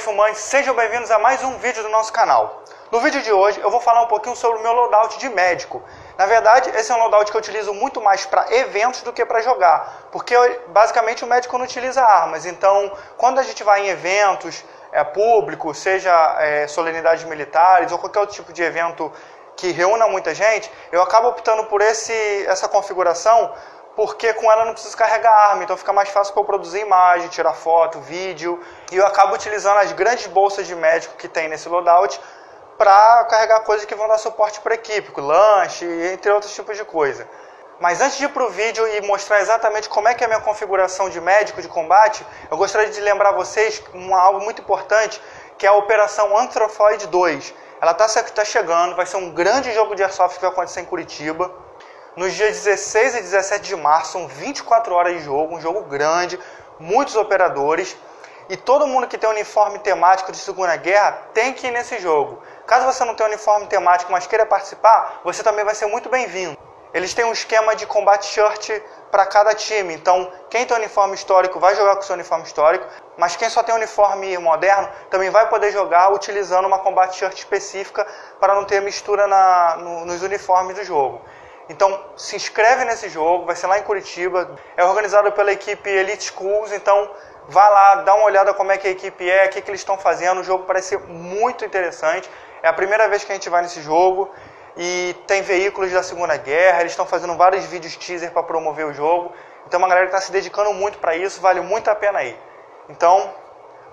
fumantes, sejam bem-vindos a mais um vídeo do nosso canal. No vídeo de hoje eu vou falar um pouquinho sobre o meu loadout de médico. Na verdade, esse é um loadout que eu utilizo muito mais para eventos do que para jogar, porque basicamente o médico não utiliza armas, então quando a gente vai em eventos é, públicos, seja é, solenidades militares ou qualquer outro tipo de evento que reúna muita gente, eu acabo optando por esse, essa configuração porque com ela não preciso carregar arma, então fica mais fácil para eu produzir imagem, tirar foto, vídeo, e eu acabo utilizando as grandes bolsas de médico que tem nesse loadout para carregar coisas que vão dar suporte para a equipe, lanche, entre outros tipos de coisa. Mas antes de ir para o vídeo e mostrar exatamente como é que é a minha configuração de médico de combate, eu gostaria de lembrar vocês um, algo muito importante, que é a Operação Anthropoid 2. Ela está tá chegando, vai ser um grande jogo de Airsoft que vai acontecer em Curitiba. Nos dias 16 e 17 de março, são 24 horas de jogo, um jogo grande, muitos operadores. E todo mundo que tem uniforme temático de Segunda Guerra tem que ir nesse jogo. Caso você não tenha uniforme temático, mas queira participar, você também vai ser muito bem-vindo. Eles têm um esquema de combate shirt para cada time. Então, quem tem uniforme histórico vai jogar com seu uniforme histórico, mas quem só tem uniforme moderno também vai poder jogar utilizando uma combate shirt específica para não ter mistura na, no, nos uniformes do jogo. Então, se inscreve nesse jogo, vai ser lá em Curitiba. É organizado pela equipe Elite Schools, então vá lá, dá uma olhada como é que a equipe é, o que, que eles estão fazendo. O jogo parece ser muito interessante. É a primeira vez que a gente vai nesse jogo e tem veículos da Segunda Guerra, eles estão fazendo vários vídeos teaser para promover o jogo. Então, uma galera está se dedicando muito para isso, vale muito a pena ir. Então,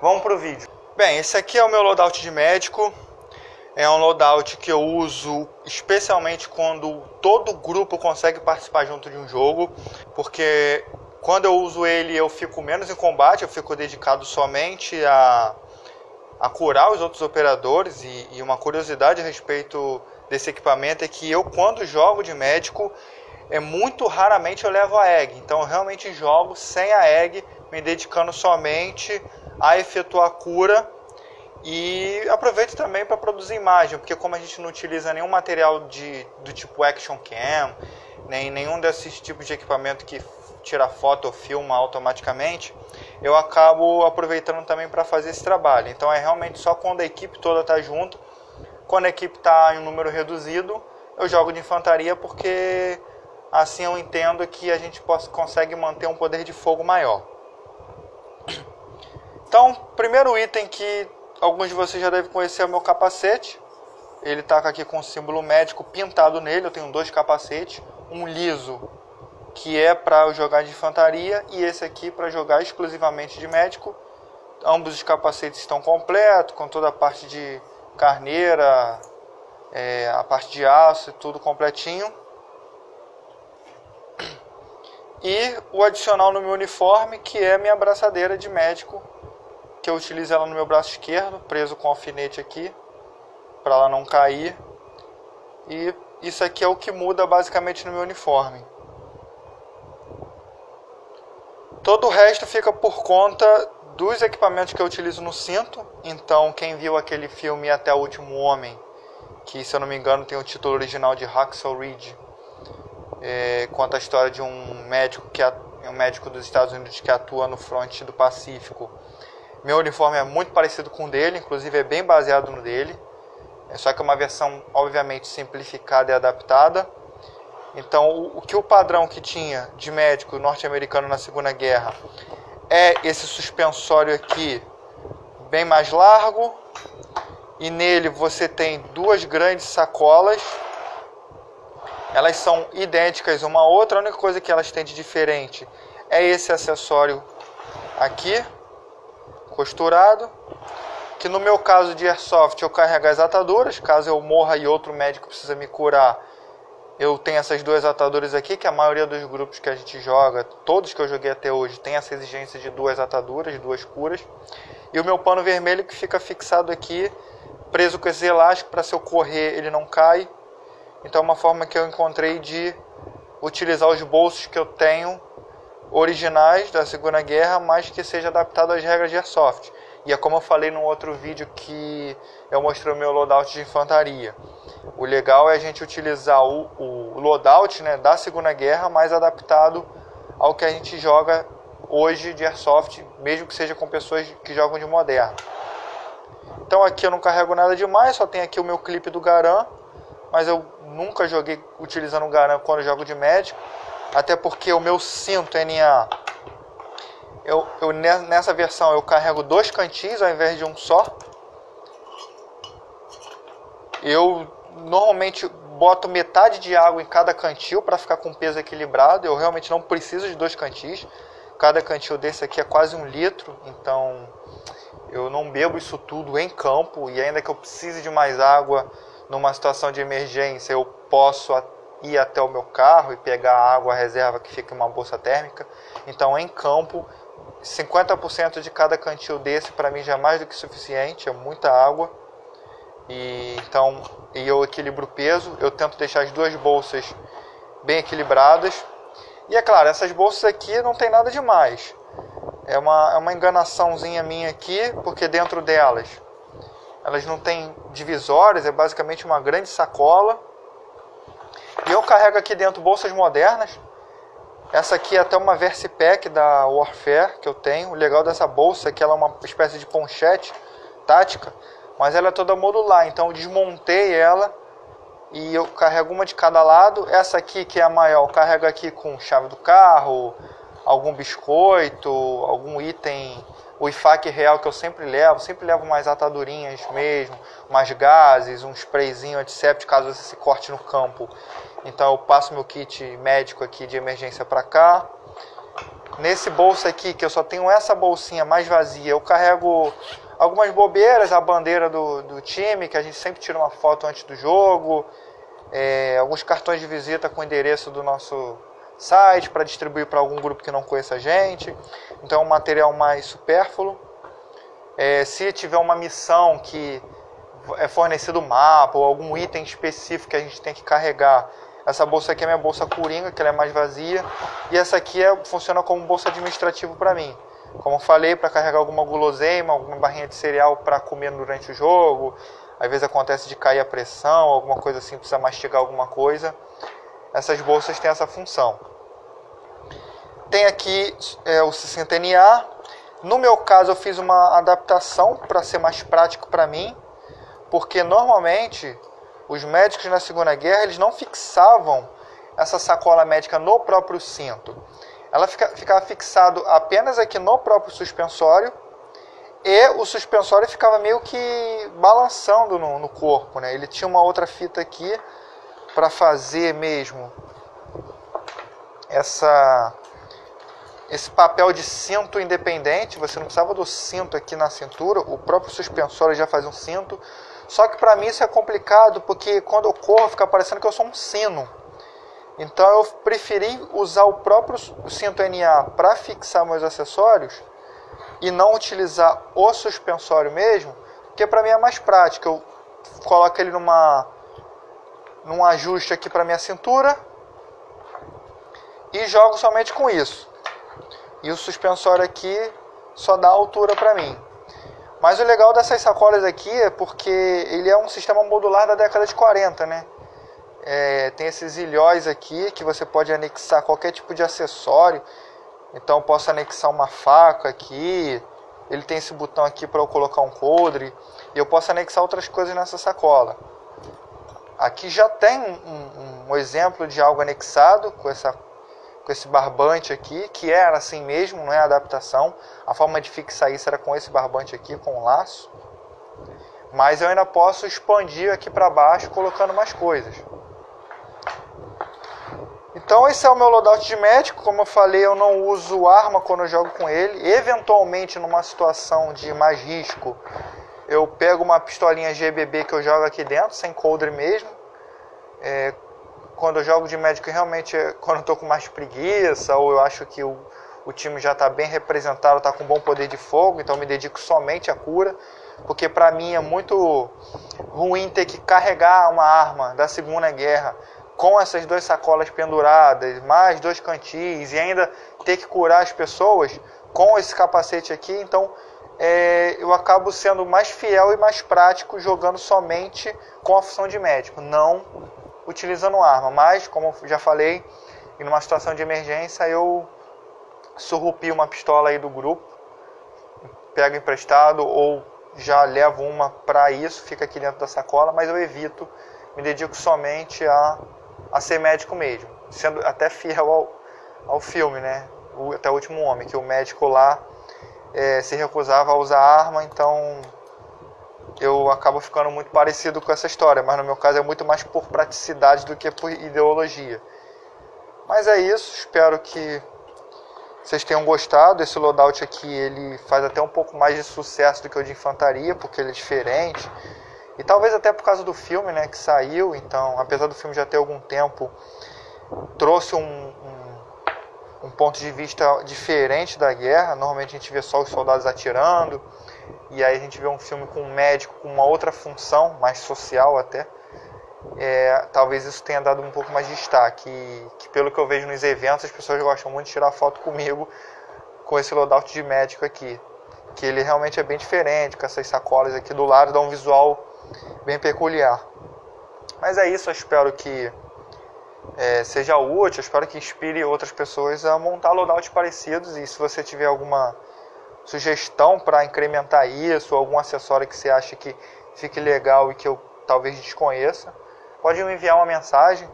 vamos para o vídeo. Bem, esse aqui é o meu loadout de médico. É um loadout que eu uso especialmente quando todo grupo consegue participar junto de um jogo, porque quando eu uso ele eu fico menos em combate, eu fico dedicado somente a, a curar os outros operadores. E, e uma curiosidade a respeito desse equipamento é que eu, quando jogo de médico, é muito raramente eu levo a egg. Então eu realmente jogo sem a egg, me dedicando somente a efetuar cura e aproveito também para produzir imagem, porque como a gente não utiliza nenhum material de, do tipo Action Cam, nem nenhum desses tipos de equipamento que tira foto ou filma automaticamente, eu acabo aproveitando também para fazer esse trabalho. Então é realmente só quando a equipe toda está junto. Quando a equipe está em um número reduzido, eu jogo de infantaria porque assim eu entendo que a gente possa, consegue manter um poder de fogo maior. Então, primeiro item que alguns de vocês já devem conhecer o meu capacete. Ele está aqui com o símbolo médico pintado nele. Eu tenho dois capacetes, um liso que é para jogar de infantaria e esse aqui para jogar exclusivamente de médico. Ambos os capacetes estão completos, com toda a parte de carneira, é, a parte de aço e tudo completinho. E o adicional no meu uniforme, que é minha abraçadeira de médico que eu utilizo ela no meu braço esquerdo, preso com alfinete aqui, para ela não cair. E isso aqui é o que muda basicamente no meu uniforme. Todo o resto fica por conta dos equipamentos que eu utilizo no cinto. Então, quem viu aquele filme Até o Último Homem, que se eu não me engano tem o título original de Hacksaw Ridge, é, conta a história de um médico que um médico dos Estados Unidos que atua no fronte do Pacífico meu uniforme é muito parecido com o dele, inclusive é bem baseado no dele. É só que é uma versão, obviamente, simplificada e adaptada. Então, o, que o padrão que tinha de médico norte-americano na Segunda Guerra é esse suspensório aqui, bem mais largo. E nele você tem duas grandes sacolas. Elas são idênticas uma à outra. A única coisa que elas têm de diferente é esse acessório aqui costurado. Que no meu caso de airsoft eu carrego as ataduras, caso eu morra e outro médico precisa me curar, eu tenho essas duas ataduras aqui, que a maioria dos grupos que a gente joga, todos que eu joguei até hoje, tem essa exigência de duas ataduras, duas curas. E o meu pano vermelho que fica fixado aqui, preso com esse elástico para se eu correr ele não cai. Então é uma forma que eu encontrei de utilizar os bolsos que eu tenho originais da Segunda Guerra, mas que seja adaptado às regras de Airsoft. E é como eu falei no outro vídeo que eu mostrei o meu loadout de infantaria. O legal é a gente utilizar o, o loadout né, da Segunda Guerra, mais adaptado ao que a gente joga hoje de Airsoft, mesmo que seja com pessoas que jogam de moderno. Então aqui eu não carrego nada demais, só tem aqui o meu clipe do Garan, mas eu nunca joguei utilizando o Garan quando jogo de médico, até porque o meu cinto NA, eu, eu, nessa versão eu carrego dois cantis ao invés de um só. Eu normalmente boto metade de água em cada cantil para ficar com peso equilibrado. Eu realmente não preciso de dois cantis. Cada cantil desse aqui é quase um litro, então eu não bebo isso tudo em campo e ainda que eu precise de mais água numa situação de emergência, eu posso ir até o meu carro e pegar a água reserva que fica em uma bolsa térmica. Então, em campo, 50% de cada cantil desse para mim já é mais do que suficiente, é muita água. E então, e eu equilibro o peso, eu tento deixar as duas bolsas bem equilibradas. E é claro, essas bolsas aqui não tem nada demais. É uma, é uma enganaçãozinha minha aqui, porque dentro delas elas não têm divisórias, é basicamente uma grande sacola. E eu carrego aqui dentro bolsas modernas. Essa aqui é até uma Versipack da Warfare que eu tenho. O legal dessa bolsa é que ela é uma espécie de ponchete tática, mas ela é toda modular. Então eu desmontei ela e eu carrego uma de cada lado. Essa aqui, que é a maior, eu carrego aqui com chave do carro, algum biscoito, algum item, o IFAC real que eu sempre levo, sempre levo umas atadurinhas mesmo, umas gases, um sprayzinho antisséptico caso você se corte no campo. Então eu passo meu kit médico aqui de emergência para cá. Nesse bolso aqui, que eu só tenho essa bolsinha mais vazia, eu carrego algumas bobeiras, a bandeira do, do time, que a gente sempre tira uma foto antes do jogo, é, alguns cartões de visita com o endereço do nosso site para distribuir para algum grupo que não conheça a gente. Então, é um material mais supérfluo. É, se tiver uma missão que é fornecido mapa ou algum item específico que a gente tem que carregar, essa bolsa aqui é minha bolsa coringa, que ela é mais vazia, e essa aqui é, funciona como bolsa administrativa para mim. Como falei, para carregar alguma guloseima, alguma barrinha de cereal para comer durante o jogo. Às vezes acontece de cair a pressão, alguma coisa assim, precisa mastigar alguma coisa essas bolsas têm essa função. Tem aqui é, o 60NA. No meu caso, eu fiz uma adaptação para ser mais prático para mim, porque normalmente os médicos na Segunda Guerra eles não fixavam essa sacola médica no próprio cinto. Ela fica, ficava fixado apenas aqui no próprio suspensório e o suspensório ficava meio que balançando no, no corpo, né? Ele tinha uma outra fita aqui para fazer mesmo essa esse papel de cinto independente, você não precisava do cinto aqui na cintura, o próprio suspensório já faz um cinto. Só que para mim isso é complicado porque quando eu corro fica parecendo que eu sou um sino. Então eu preferi usar o próprio cinto NA para fixar meus acessórios e não utilizar o suspensório mesmo, porque para mim é mais prático. Eu coloco ele numa num ajuste aqui para minha cintura e jogo somente com isso. E o suspensório aqui só dá altura para mim. Mas o legal dessas sacolas aqui é porque ele é um sistema modular da década de 40, né? É, tem esses ilhóis aqui que você pode anexar qualquer tipo de acessório. Então posso anexar uma faca aqui. Ele tem esse botão aqui para eu colocar um coldre. E eu posso anexar outras coisas nessa sacola. Aqui já tem um, um, um, exemplo de algo anexado com, essa, com esse barbante aqui, que era assim mesmo, não é adaptação. A forma de fixar isso era com esse barbante aqui, com o laço. Mas eu ainda posso expandir aqui para baixo colocando mais coisas. Então esse é o meu loadout de médico, como eu falei, eu não uso arma quando eu jogo com ele. Eventualmente, numa situação de mais risco, eu pego uma pistolinha GBB que eu jogo aqui dentro, sem coldre mesmo. É, quando eu jogo de médico, realmente, é quando eu tô com mais preguiça, ou eu acho que o, o time já está bem representado, está com bom poder de fogo, então me dedico somente à cura. Porque para mim é muito ruim ter que carregar uma arma da Segunda Guerra com essas duas sacolas penduradas, mais dois cantis, e ainda ter que curar as pessoas com esse capacete aqui. Então é, eu acabo sendo mais fiel e mais prático jogando somente com a função de médico, não utilizando arma. Mas, como já falei, em uma situação de emergência eu surrupi uma pistola aí do grupo, pego emprestado ou já levo uma para isso, fica aqui dentro da sacola, mas eu evito, me dedico somente a, a ser médico mesmo, sendo até fiel ao, ao filme, né? O, até o último homem, que o médico lá é, se recusava a usar arma, então eu acabo ficando muito parecido com essa história, mas no meu caso é muito mais por praticidade do que por ideologia. Mas é isso, espero que vocês tenham gostado. Esse loadout aqui ele faz até um pouco mais de sucesso do que o de infantaria, porque ele é diferente. E talvez até por causa do filme né, que saiu, então, apesar do filme já ter algum tempo, trouxe um, um ponto de vista diferente da guerra. Normalmente a gente vê só os soldados atirando, e aí a gente vê um filme com um médico com uma outra função, mais social até. É, talvez isso tenha dado um pouco mais de destaque. E, que pelo que eu vejo nos eventos, as pessoas gostam muito de tirar foto comigo com esse loadout de médico aqui. Que ele realmente é bem diferente, com essas sacolas aqui do lado, dá um visual bem peculiar. Mas é isso, eu espero que é, seja útil, espero que inspire outras pessoas a montar loadouts parecidos. E se você tiver alguma sugestão para incrementar isso, algum acessório que você acha que fique legal e que eu talvez desconheça, pode me enviar uma mensagem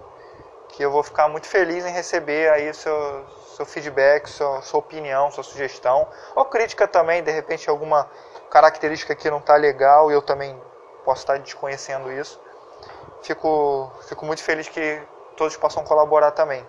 que eu vou ficar muito feliz em receber aí seu, seu feedback, sua, sua opinião, sua sugestão, ou crítica também, de repente alguma característica que não está legal e eu também posso estar desconhecendo isso. Fico, fico muito feliz que todos possam colaborar também.